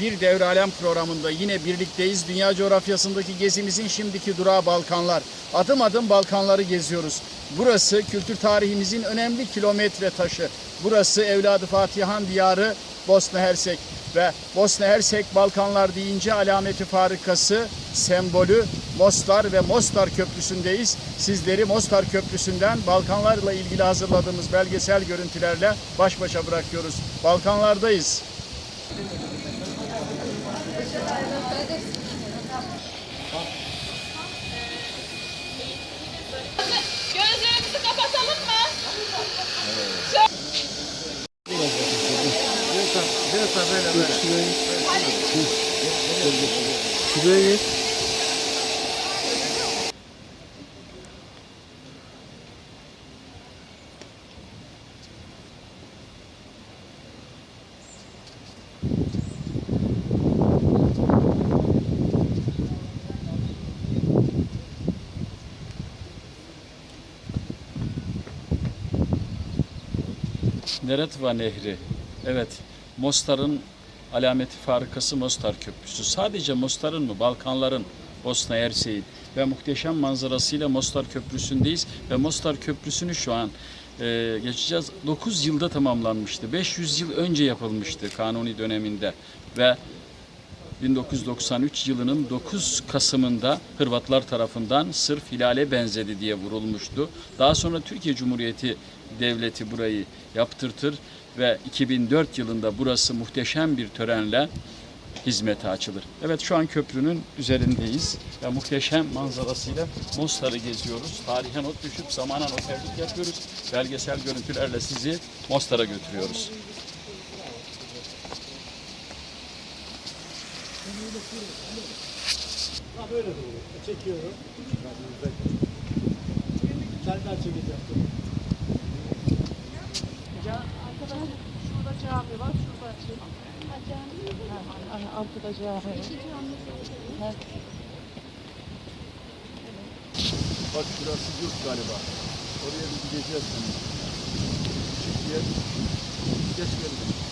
Bir Devre programında yine birlikteyiz. Dünya coğrafyasındaki gezimizin şimdiki durağı Balkanlar. Adım adım Balkanları geziyoruz. Burası kültür tarihimizin önemli kilometre taşı. Burası evladı Fatihan diyarı Bosna Hersek ve Bosna Hersek Balkanlar deyince alameti farikası, sembolü Mostar ve Mostar Köprüsü'ndeyiz. Sizleri Mostar Köprüsü'nden Balkanlarla ilgili hazırladığımız belgesel görüntülerle baş başa bırakıyoruz. Balkanlardayız. Gözlerimizi kapatalım mı? Şuraya geç. Neretva Nehri. Evet, Mostar'ın alameti farikası Mostar Köprüsü. Sadece Mostar'ın mı? Balkanların, Bosna Hersek'in ve muhteşem manzarasıyla Mostar Köprüsü'ndeyiz. Ve Mostar Köprüsü'nü şu an e, geçeceğiz. 9 yılda tamamlanmıştı. 500 yıl önce yapılmıştı Kanuni döneminde. Ve 1993 yılının 9 Kasım'ında Hırvatlar tarafından sırf hilale benzedi diye vurulmuştu. Daha sonra Türkiye Cumhuriyeti Devleti burayı yaptırtır ve 2004 yılında burası muhteşem bir törenle hizmete açılır. Evet şu an köprünün üzerindeyiz ve muhteşem manzarasıyla Mostar'ı geziyoruz. Tarihe not düşüp zamana noterlik yapıyoruz. Belgesel görüntülerle sizi Mostar'a götürüyoruz. Böyle doğru. Çekiyorum. Senden çekeceğim. Şurada cami var, şurada şey. Ha, Arkada cami. Bak şurası yurt galiba. Oraya bir gideceğiz yer. Geç gelin.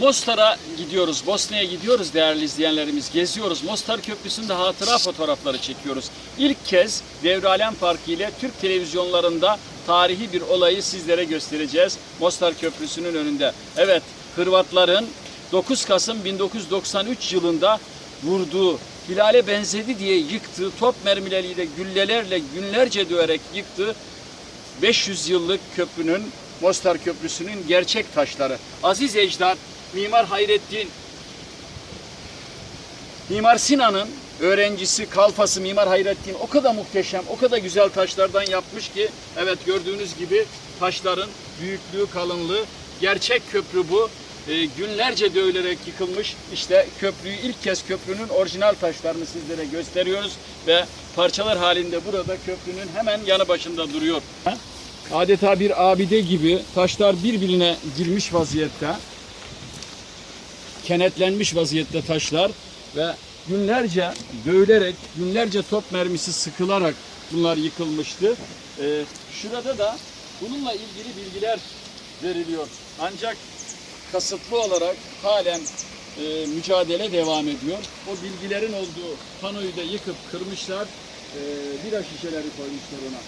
Mostar'a gidiyoruz, Bosna'ya gidiyoruz değerli izleyenlerimiz. Geziyoruz. Mostar Köprüsü'nde hatıra fotoğrafları çekiyoruz. İlk kez Devre Alem Parkı ile Türk televizyonlarında tarihi bir olayı sizlere göstereceğiz. Mostar Köprüsü'nün önünde. Evet, Hırvatların 9 Kasım 1993 yılında vurduğu, hilale benzedi diye yıktığı top mermileriyle, güllelerle günlerce döverek yıktığı 500 yıllık köprünün, Mostar Köprüsü'nün gerçek taşları. Aziz Ecdat, Mimar Hayrettin, Mimar Sinan'ın öğrencisi, kalfası Mimar Hayrettin o kadar muhteşem, o kadar güzel taşlardan yapmış ki, evet gördüğünüz gibi taşların büyüklüğü, kalınlığı, gerçek köprü bu. Ee, günlerce dövülerek yıkılmış. İşte köprüyü ilk kez köprünün orijinal taşlarını sizlere gösteriyoruz ve parçalar halinde burada köprünün hemen yanı başında duruyor. Adeta bir abide gibi taşlar birbirine girmiş vaziyette. Kenetlenmiş vaziyette taşlar ve günlerce dövülerek, günlerce top mermisi sıkılarak bunlar yıkılmıştı. Ee, şurada da bununla ilgili bilgiler veriliyor. Ancak kasıtlı olarak halen e, mücadele devam ediyor. O bilgilerin olduğu panoyu da yıkıp kırmışlar. E, bira şişeleri koymuşlar ona.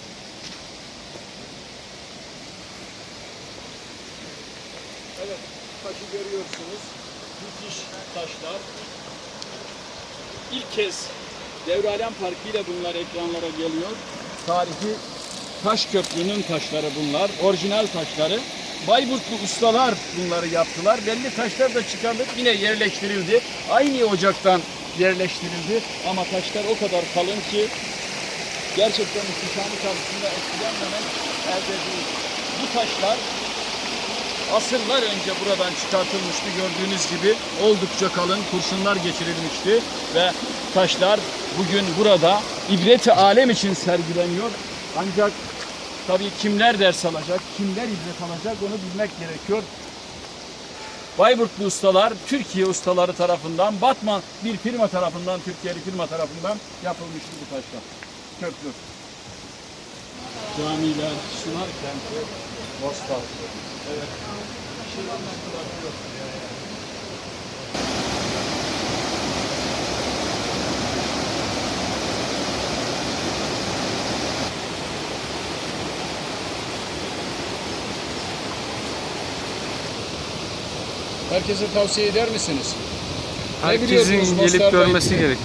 Evet, taşı görüyorsunuz. Müthiş taşlar. İlk kez Devralem Parkı ile bunlar ekranlara geliyor. Tarihi taş köprünün taşları bunlar. Orijinal taşları. Bayburtlu ustalar bunları yaptılar. Belli taşlar da çıkarılıp yine yerleştirildi. Aynı ocaktan yerleştirildi. Ama taşlar o kadar kalın ki gerçekten ihtişamı karşısında etkilenmemek elde değil. Bu taşlar asırlar önce buradan çıkartılmıştı gördüğünüz gibi oldukça kalın kurşunlar geçirilmişti ve taşlar bugün burada ibreti alem için sergileniyor. Ancak tabii kimler ders alacak, kimler ibret alacak onu bilmek gerekiyor. Bayburtlu ustalar Türkiye ustaları tarafından Batman bir firma tarafından Türkiye'li firma tarafından yapılmıştı bu taşlar. Köprü. Camiler, Evet. Herkese tavsiye eder misiniz? Ne Herkesin biliyorsunuz gelip görmesi ilgili? gerek.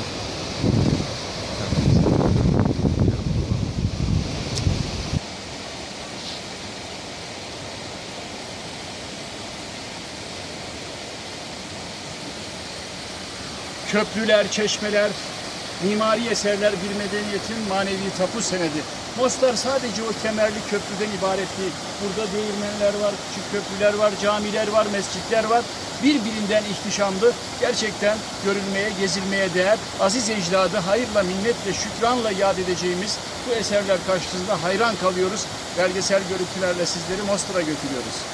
Köprüler, çeşmeler, mimari eserler bir medeniyetin manevi tapu senedi. Mostar sadece o kemerli köprüden ibaret değil. Burada değirmenler var, küçük köprüler var, camiler var, mescitler var. Birbirinden ihtişamlı, gerçekten görülmeye, gezilmeye değer. Aziz ecdadı hayırla, minnetle, şükranla yad edeceğimiz bu eserler karşısında hayran kalıyoruz. Belgesel görüntülerle sizleri Mostar'a götürüyoruz.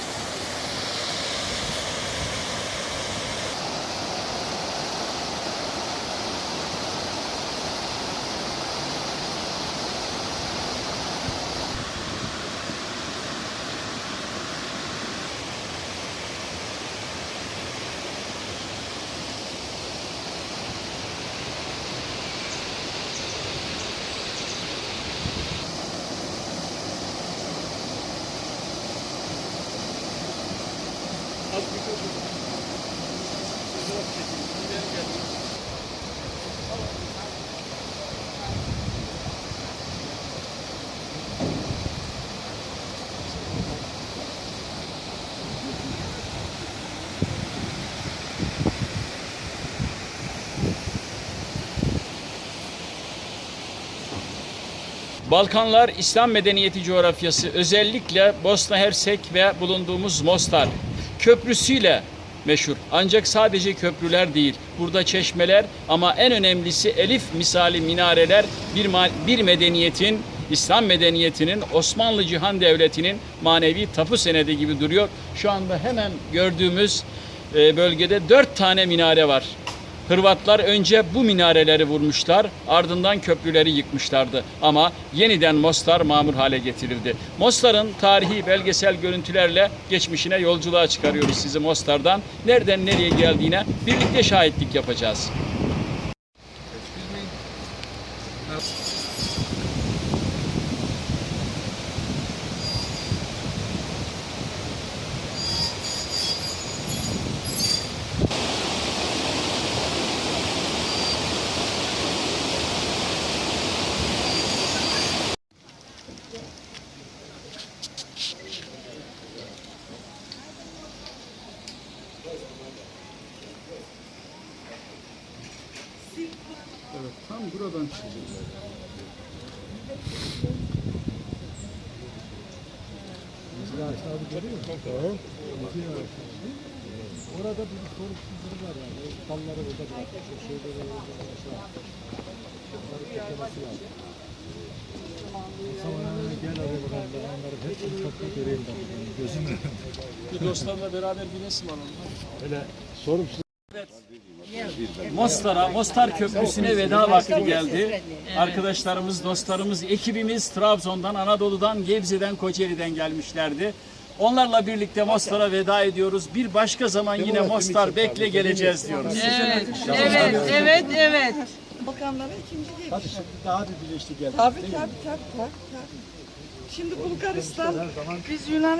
Balkanlar İslam medeniyeti coğrafyası özellikle Bosna Hersek ve bulunduğumuz Mostar köprüsüyle meşhur. Ancak sadece köprüler değil. Burada çeşmeler ama en önemlisi elif misali minareler bir, bir medeniyetin İslam medeniyetinin Osmanlı Cihan Devleti'nin manevi tapu senedi gibi duruyor. Şu anda hemen gördüğümüz e, bölgede dört tane minare var. Hırvatlar önce bu minareleri vurmuşlar, ardından köprüleri yıkmışlardı. Ama yeniden Mostar mamur hale getirildi. Mostar'ın tarihi belgesel görüntülerle geçmişine yolculuğa çıkarıyoruz sizi Mostar'dan. Nereden nereye geldiğine birlikte şahitlik yapacağız. Evet, tam buradan çıkacağız. Orada bir sorumsuzluğu var yani. Dalları burada bırakmış. O şeyleri orada yapmış. Onları toplaması lazım. Sonra gel araya bakalım. Onları hepsini topla göreyim ben. Yani gözümle. Bir dostlarla beraber bir resim alalım. Öyle sorumsuz. Mostar'a, Mostar Köprüsü'ne veda vakti geldi. Arkadaşlarımız, dostlarımız, ekibimiz Trabzon'dan, Anadolu'dan, Gebze'den, Kocaeli'den gelmişlerdi. Onlarla birlikte Mostar'a veda ediyoruz. Bir başka zaman yine Mostar bekle geleceğiz diyoruz. Evet, evet, evet, evet. Bakanlara ikinci geliş. Hadi şimdi daha bir birleştik geldik. Tabii tabii tabii tabii. tabii. Şimdi Bulgaristan, biz Yunan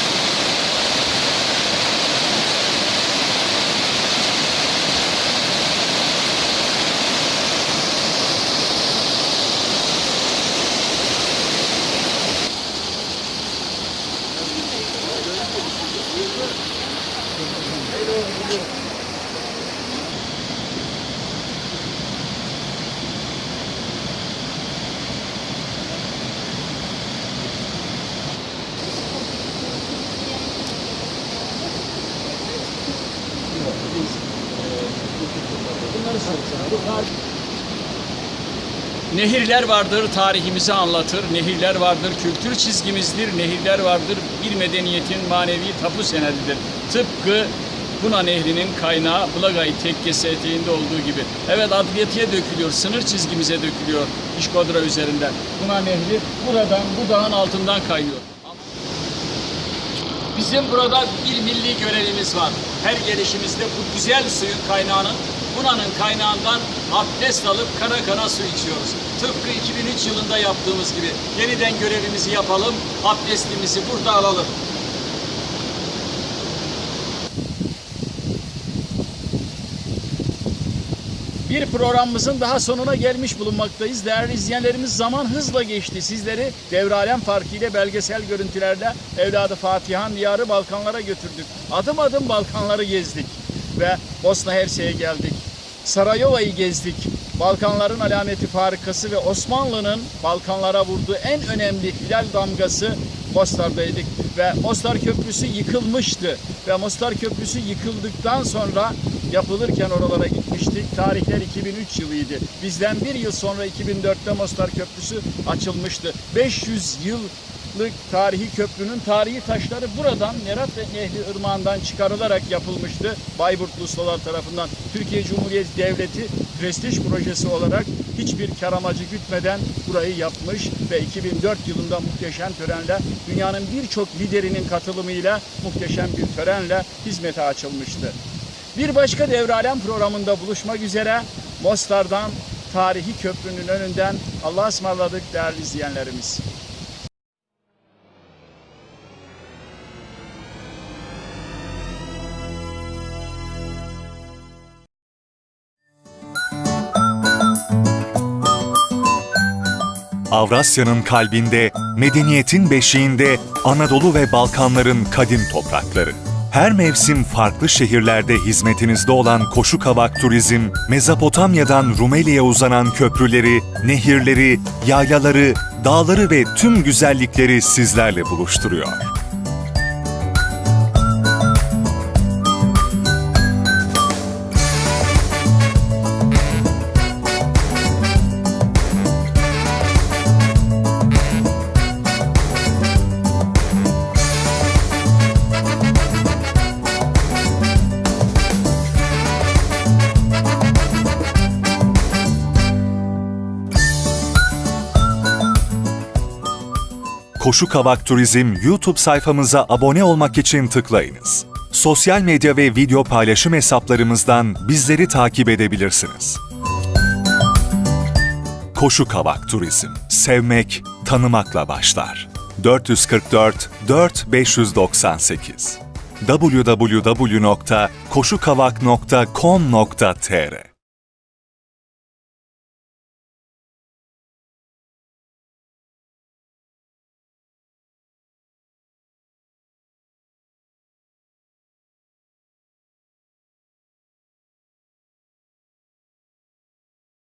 Nehirler vardır, tarihimizi anlatır. Nehirler vardır, kültür çizgimizdir. Nehirler vardır, bir medeniyetin manevi tapu senedidir. Tıpkı Buna Nehri'nin kaynağı Blagay Tekkesi eteğinde olduğu gibi. Evet adliyetiye dökülüyor, sınır çizgimize dökülüyor İşkodra üzerinden. Buna Nehri buradan, bu dağın altından kaynıyor. Bizim burada bir milli görevimiz var. Her gelişimizde bu güzel suyun kaynağının, Buna'nın kaynağından abdest alıp kara kara su içiyoruz. Tıpkı 2003 yılında yaptığımız gibi. Yeniden görevimizi yapalım, abdestimizi burada alalım. Bir programımızın daha sonuna gelmiş bulunmaktayız. Değerli izleyenlerimiz zaman hızla geçti. Sizleri Devralem Parkı ile belgesel görüntülerle evladı Fatihan Diyarı Balkanlara götürdük. Adım adım Balkanları gezdik ve Bosna Hersek'e geldik. Sarayova'yı gezdik. Balkanların alameti farikası ve Osmanlı'nın Balkanlara vurduğu en önemli hilal damgası Mostar'daydık ve Mostar Köprüsü yıkılmıştı ve Mostar Köprüsü yıkıldıktan sonra yapılırken oralara gitmiştik. Tarihler 2003 yılıydı. Bizden bir yıl sonra 2004'te Mostar Köprüsü açılmıştı. 500 yıllık tarihi köprünün tarihi taşları buradan Nerat ve Nehri Irmağı'ndan çıkarılarak yapılmıştı. Bayburtlu ustalar tarafından Türkiye Cumhuriyeti Devleti prestij projesi olarak hiçbir kar amacı gütmeden burayı yapmış ve 2004 yılında muhteşem törenle dünyanın birçok liderinin katılımıyla muhteşem bir törenle hizmete açılmıştı. Bir başka Devralem programında buluşmak üzere Mostar'dan tarihi köprünün önünden Allah'a ısmarladık değerli izleyenlerimiz. Avrasya'nın kalbinde, medeniyetin beşiğinde Anadolu ve Balkanların kadim toprakları. Her mevsim farklı şehirlerde hizmetinizde olan Koşu Kavak Turizm, Mezopotamya'dan Rumeli'ye uzanan köprüleri, nehirleri, yaylaları, dağları ve tüm güzellikleri sizlerle buluşturuyor. Koşu Kavak Turizm YouTube sayfamıza abone olmak için tıklayınız. Sosyal medya ve video paylaşım hesaplarımızdan bizleri takip edebilirsiniz. Koşu Kavak Turizm. Sevmek, tanımakla başlar. 444 4598 www.koşukavak.com.tr